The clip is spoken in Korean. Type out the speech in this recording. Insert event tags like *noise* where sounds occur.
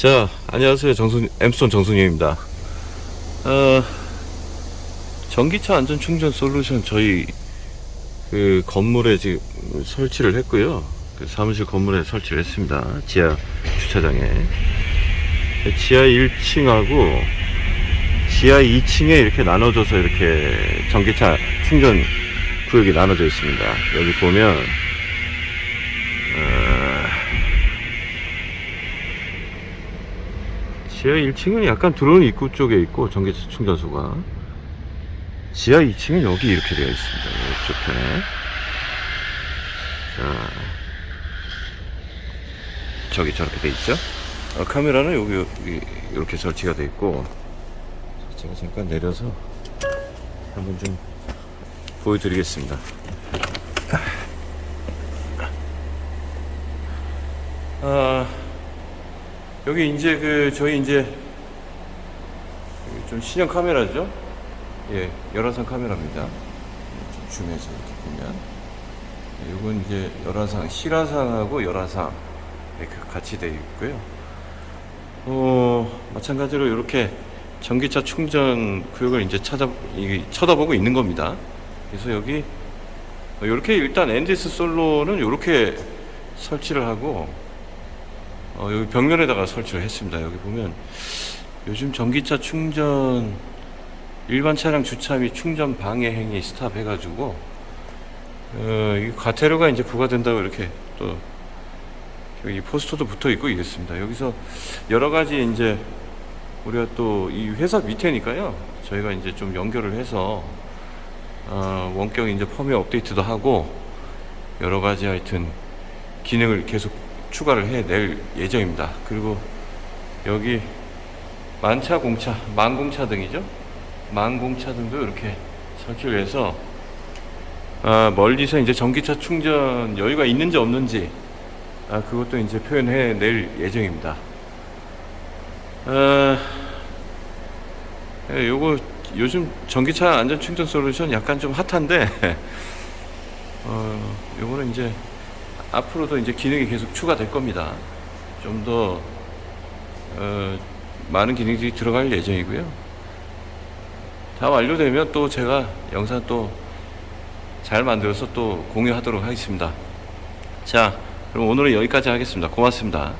자, 안녕하세요. 정순, 엠스톤 정순이입니다. 어, 전기차 안전 충전 솔루션 저희 그 건물에 지금 설치를 했고요. 그 사무실 건물에 설치를 했습니다. 지하 주차장에. 지하 1층하고 지하 2층에 이렇게 나눠져서 이렇게 전기차 충전 구역이 나눠져 있습니다. 여기 보면, 어, 지하 1층은 약간 들어오는 입구 쪽에 있고 전기차 충전소가 지하 2층은 여기 이렇게 되어 있습니다. 이쪽에 자 저기 저렇게 돼 있죠. 어, 카메라는 여기, 여기 이렇게 설치가 돼 있고 제가 잠깐 내려서 한번 좀 보여드리겠습니다. 아. 여기 이제 그 저희 이제 좀 신형 카메라죠? 예, 열화상 카메라입니다. 좀 줌해서 이렇게 보면 이건 이제 열화상 실화상하고 열화상 이렇게 같이 되어 있고요. 어 마찬가지로 이렇게 전기차 충전 구역을 이제 찾아 이, 쳐다보고 있는 겁니다. 그래서 여기 이렇게 일단 엔디스 솔로는 이렇게 설치를 하고 어, 여기 벽면에다가 설치를 했습니다. 여기 보면 요즘 전기차 충전 일반 차량 주차 및 충전 방해 행위 stop 해가지고 어, 이 과태료가 이제 부과된다고 이렇게 또 여기 포스터도 붙어 있고 이랬습니다. 여기서 여러 가지 이제 우리가 또 이 회사 밑에니까요. 저희가 이제 좀 연결을 해서 어, 원격 이제 펌웨어 업데이트도 하고 여러 가지 하여튼 기능을 계속 추가를 해낼 예정입니다. 그리고 여기 만차 공차, 만공차 등이죠. 만공차 등도 이렇게 설치를 해서 아, 멀리서 이제 전기차 충전 여유가 있는지 없는지 아, 그것도 이제 표현해 낼 예정입니다. 아, 예, 요거 요즘 전기차 안전 충전 솔루션 약간 좀 핫한데 *laughs* 어, 요거는 이제 앞으로도 이제 기능이 계속 추가될 겁니다. 좀더 어, 많은 기능들이 들어갈 예정이고요. 다 완료되면 또 제가 영상 또 잘 만들어서 또 공유하도록 하겠습니다. 자, 그럼 오늘은 여기까지 하겠습니다. 고맙습니다.